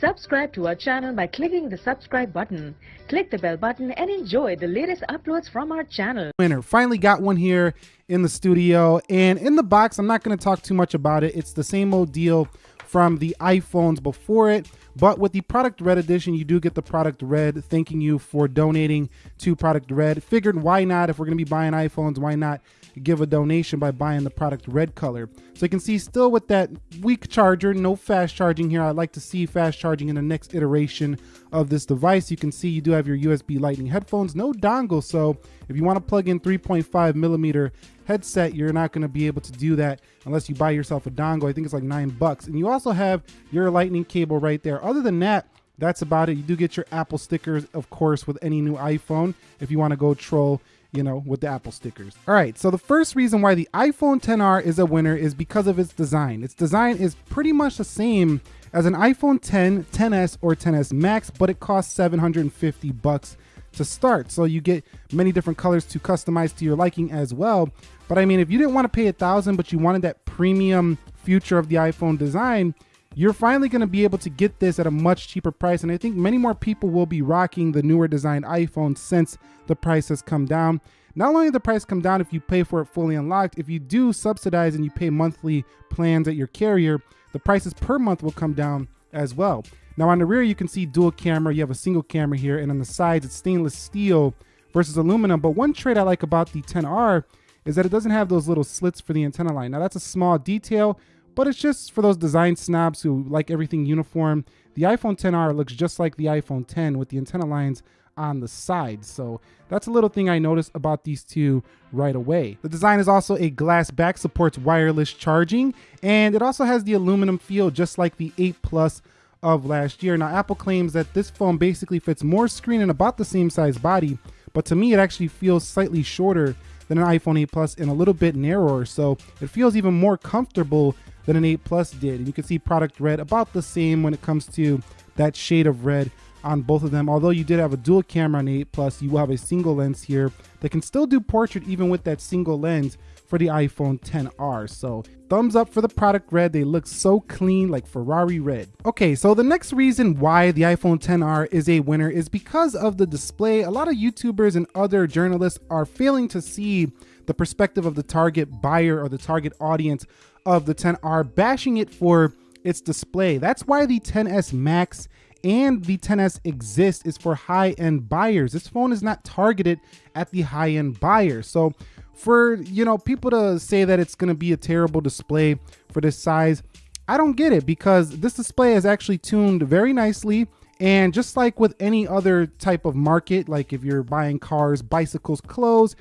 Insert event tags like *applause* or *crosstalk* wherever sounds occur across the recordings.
Subscribe to our channel by clicking the subscribe button. Click the bell button and enjoy the latest uploads from our channel. winner. Finally got one here in the studio and in the box. I'm not going to talk too much about it. It's the same old deal from the iPhones before it. But with the Product Red edition, you do get the Product Red. Thanking you for donating to Product Red. Figured why not? If we're going to be buying iPhones, why not give a donation by buying the Product Red color? So you can see still with that weak charger, no fast charging here. I'd like to see fast charging in the next iteration of this device. You can see you do have your USB Lightning headphones, no dongle. So if you want to plug in 3.5 millimeter headset, you're not going to be able to do that unless you buy yourself a dongle. I think it's like nine bucks. And you also have your lightning cable right there. Other than that, that's about it. You do get your Apple stickers, of course, with any new iPhone if you want to go troll you know, with the Apple stickers. All right, so the first reason why the iPhone 10R is a winner is because of its design. Its design is pretty much the same as an iPhone 10, 10s, or 10s Max, but it costs 750 bucks to start. So you get many different colors to customize to your liking as well. But I mean, if you didn't want to pay a thousand, but you wanted that premium future of the iPhone design, you're finally going to be able to get this at a much cheaper price. And I think many more people will be rocking the newer designed iPhone since the price has come down. Not only the price come down if you pay for it fully unlocked, if you do subsidize and you pay monthly plans at your carrier, the prices per month will come down as well. Now on the rear, you can see dual camera. You have a single camera here, and on the sides, it's stainless steel versus aluminum. But one trait I like about the 10R is that it doesn't have those little slits for the antenna line. Now that's a small detail, but it's just for those design snobs who like everything uniform. The iPhone 10R looks just like the iPhone 10 with the antenna lines on the side. So that's a little thing I noticed about these two right away. The design is also a glass back, supports wireless charging, and it also has the aluminum feel just like the 8 Plus of last year. Now Apple claims that this phone basically fits more screen and about the same size body, but to me it actually feels slightly shorter than an iPhone 8 Plus and a little bit narrower. So it feels even more comfortable than an 8 Plus did. And you can see product red about the same when it comes to that shade of red on both of them. Although you did have a dual camera on 8 Plus, you will have a single lens here that can still do portrait even with that single lens for the iPhone 10R. So thumbs up for the product red. They look so clean like Ferrari red. Okay, so the next reason why the iPhone 10R is a winner is because of the display. A lot of YouTubers and other journalists are failing to see the perspective of the target buyer or the target audience of the 10R, bashing it for its display. That's why the 10s Max and the 10s exist is for high-end buyers. This phone is not targeted at the high-end buyer. So for, you know, people to say that it's going to be a terrible display for this size, I don't get it because this display is actually tuned very nicely. And just like with any other type of market, like if you're buying cars, bicycles, clothes,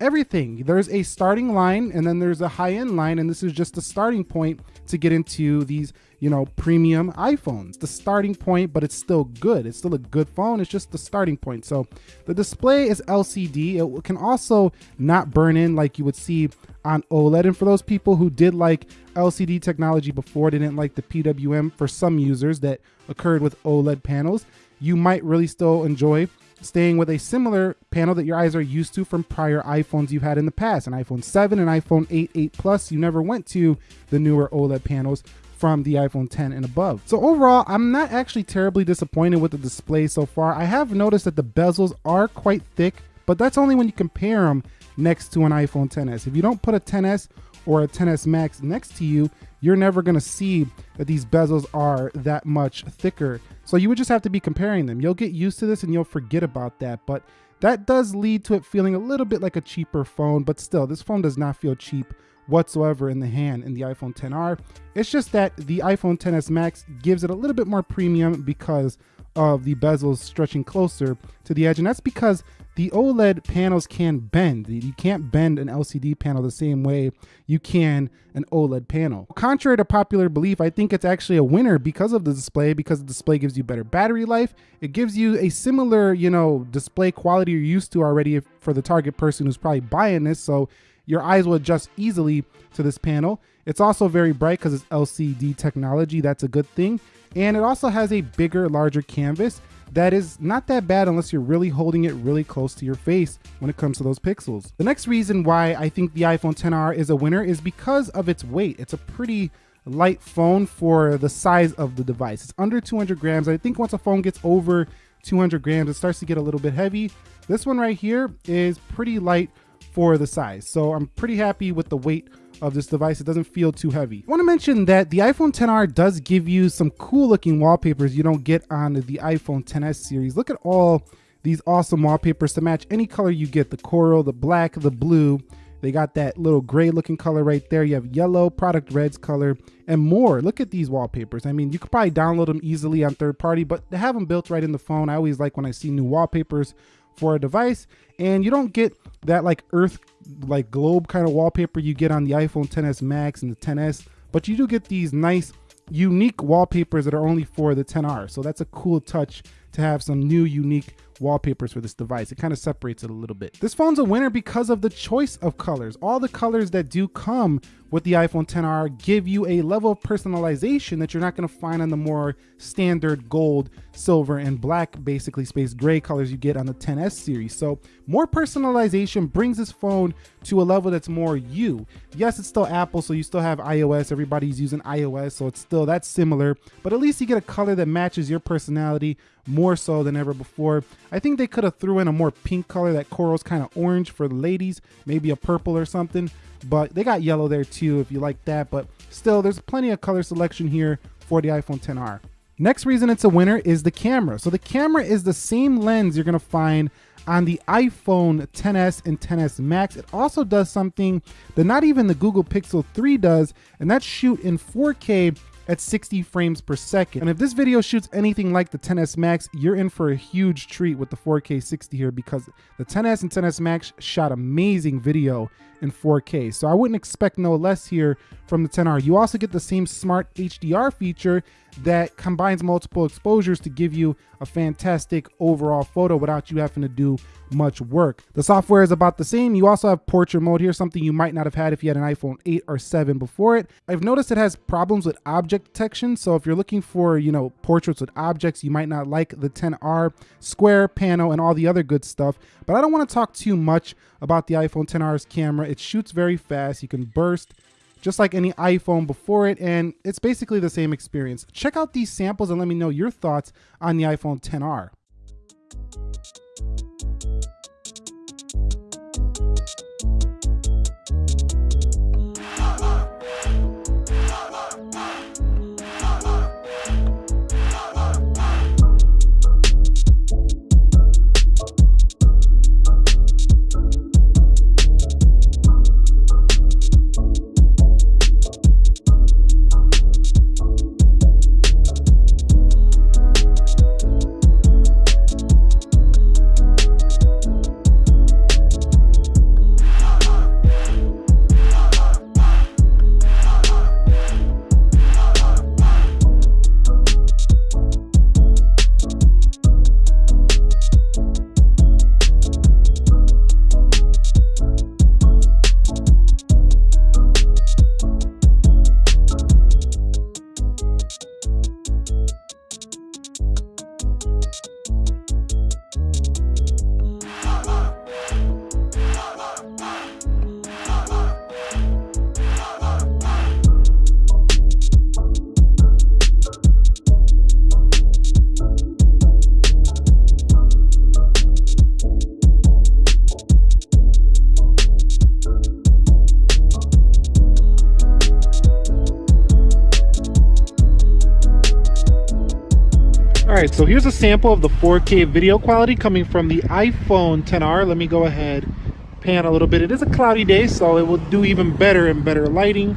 everything. There's a starting line and then there's a high end line, and this is just the starting point to get into these, you know, premium iPhones. The starting point, but it's still good. It's still a good phone. It's just the starting point. So the display is LCD. It can also not burn in like you would see on OLED. And for those people who did like LCD technology before, didn't like the PWM for some users that occurred with OLED panels, you might really still enjoy staying with a similar panel that your eyes are used to from prior iPhones you've had in the past, an iPhone 7, an iPhone 8, 8 Plus. You never went to the newer OLED panels from the iPhone 10 and above. So overall, I'm not actually terribly disappointed with the display so far. I have noticed that the bezels are quite thick, but that's only when you compare them next to an iPhone 10s. If you don't put a 10s or a 10s Max next to you, you're never gonna see that these bezels are that much thicker. So you would just have to be comparing them. You'll get used to this and you'll forget about that. But that does lead to it feeling a little bit like a cheaper phone, but still, this phone does not feel cheap whatsoever in the hand in the iPhone 10R. It's just that the iPhone 10s Max gives it a little bit more premium because of the bezels stretching closer to the edge. And that's because the OLED panels can bend. You can't bend an LCD panel the same way you can an OLED panel. Contrary to popular belief, I think it's actually a winner because of the display, because the display gives you better battery life. It gives you a similar, you know, display quality you're used to already for the target person who's probably buying this. So your eyes will adjust easily to this panel. It's also very bright because it's LCD technology. That's a good thing. And it also has a bigger, larger canvas that is not that bad unless you're really holding it really close to your face when it comes to those pixels. The next reason why I think the iPhone 10R is a winner is because of its weight. It's a pretty light phone for the size of the device. It's under 200 grams. I think once a phone gets over 200 grams, it starts to get a little bit heavy. This one right here is pretty light for the size. So I'm pretty happy with the weight of this device. It doesn't feel too heavy. I want to mention that the iPhone 10R does give you some cool looking wallpapers you don't get on the iPhone 10s series. Look at all these awesome wallpapers to match any color you get, the coral, the black, the blue, they got that little gray looking color right there. You have yellow, product reds color, and more. Look at these wallpapers. I mean, you could probably download them easily on third party, but to have them built right in the phone. I always like when I see new wallpapers for a device. And you don't get that like earth, like globe kind of wallpaper you get on the iPhone 10s Max and the 10s, but you do get these nice unique wallpapers that are only for the 10R. So that's a cool touch to have some new unique wallpapers for this device. It kind of separates it a little bit. This phone's a winner because of the choice of colors. All the colors that do come with the iPhone 10R give you a level of personalization that you're not going to find on the more standard gold, silver, and black, basically space gray colors you get on the 10S series. So more personalization brings this phone to a level that's more you. Yes, it's still Apple, so you still have iOS. Everybody's using iOS, so it's still that's similar, but at least you get a color that matches your personality more so than ever before. I think they could have threw in a more pink color. That coral's kind of orange for the ladies, maybe a purple or something but they got yellow there too if you like that. But still, there's plenty of color selection here for the iPhone 10R. Next reason it's a winner is the camera. So the camera is the same lens you're gonna find on the iPhone 10s and 10s Max. It also does something that not even the Google Pixel 3 does, and that's shoot in 4K at 60 frames per second. And if this video shoots anything like the 10s Max, you're in for a huge treat with the 4K 60 here because the 10s and 10s Max shot amazing video in 4K. So I wouldn't expect no less here from the 10R. You also get the same smart HDR feature that combines multiple exposures to give you a fantastic overall photo without you having to do much work. The software is about the same. You also have portrait mode here, something you might not have had if you had an iPhone 8 or 7 before it. I've noticed it has problems with object detection. So if you're looking for, you know, portraits with objects, you might not like the 10R, square, panel and all the other good stuff. But I don't want to talk too much about the iPhone 10R's camera. It shoots very fast. You can burst just like any iPhone before it, and it's basically the same experience. Check out these samples and let me know your thoughts on the iPhone 10R. So here's a sample of the 4K video quality coming from the iPhone 10R. Let me go ahead, pan a little bit. It is a cloudy day, so it will do even better and better lighting.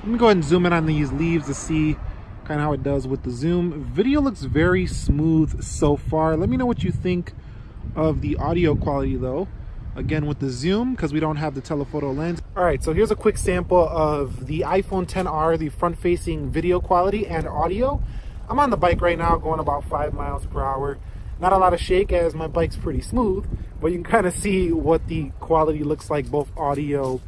Let me go ahead and zoom in on these leaves to see kind of how it does with the zoom. Video looks very smooth so far. Let me know what you think of the audio quality though. Again with the zoom, because we don't have the telephoto lens. All right, so here's a quick sample of the iPhone 10R, the front-facing video quality and audio. I'm on the bike right now going about five miles per hour. Not a lot of shake as my bike's pretty smooth, but you can kind of see what the quality looks like both audio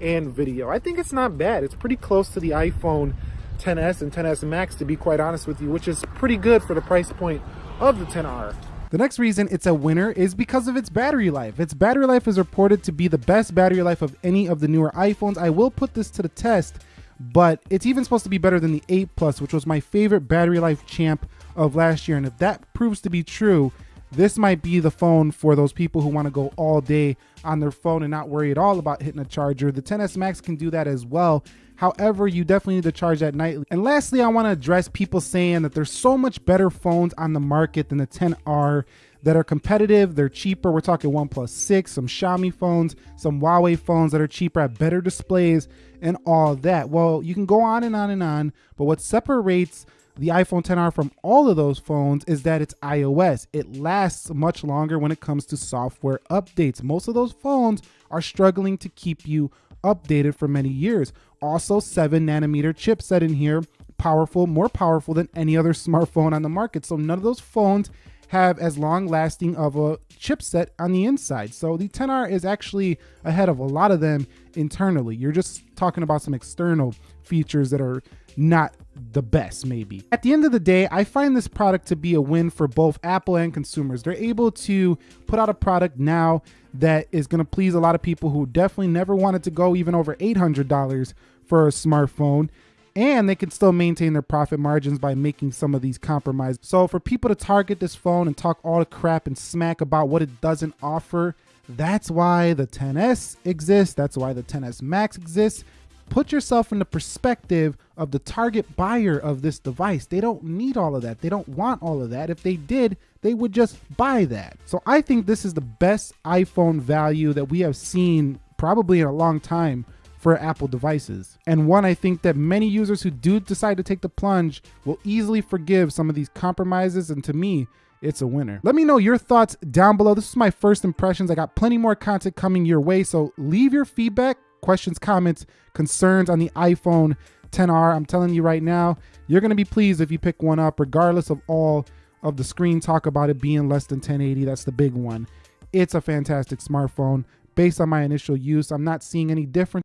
and video. I think it's not bad. It's pretty close to the iPhone 10s and 10s Max to be quite honest with you, which is pretty good for the price point of the 10R. The next reason it's a winner is because of its battery life. Its battery life is reported to be the best battery life of any of the newer iPhones. I will put this to the test but it's even supposed to be better than the 8 Plus, which was my favorite battery life champ of last year. And if that proves to be true, this might be the phone for those people who want to go all day on their phone and not worry at all about hitting a charger. The 10s Max can do that as well. However, you definitely need to charge that nightly. And lastly, I want to address people saying that there's so much better phones on the market than the 10R that are competitive. They're cheaper. We're talking OnePlus 6, some Xiaomi phones, some Huawei phones that are cheaper at better displays and all that. Well, you can go on and on and on, but what separates the iPhone 10R from all of those phones is that it's iOS. It lasts much longer when it comes to software updates. Most of those phones are struggling to keep you updated for many years. Also, 7 nanometer chipset in here, powerful, more powerful than any other *laughs* smartphone on the market. So none of those phones have as long lasting of a chipset on the inside. So the 10R is actually ahead of a lot of them internally. You're just talking about some external features that are not the best maybe. At the end of the day, I find this product to be a win for both Apple and consumers. They're able to put out a product now that is going to please a lot of people who definitely never wanted to go even over $800 for a smartphone and they can still maintain their profit margins by making some of these compromises. So for people to target this phone and talk all the crap and smack about what it doesn't offer, that's why the 10s exists. That's why the 10s Max exists put yourself in the perspective of the target buyer of this device. They don't need all of that. They don't want all of that. If they did, they would just buy that. So I think this is the best iPhone value that we have seen probably in a long time for Apple devices. And one I think that many users who do decide to take the plunge will easily forgive some of these compromises. And to me, it's a winner. Let me know your thoughts down below. This is my first impressions. I got plenty more content coming your way. So leave your feedback questions, comments, concerns on the iPhone 10R. I'm telling you right now, you're going to be pleased if you pick one up, regardless of all of the screen talk about it being less than 1080. That's the big one. It's a fantastic smartphone. Based on my initial use, I'm not seeing any difference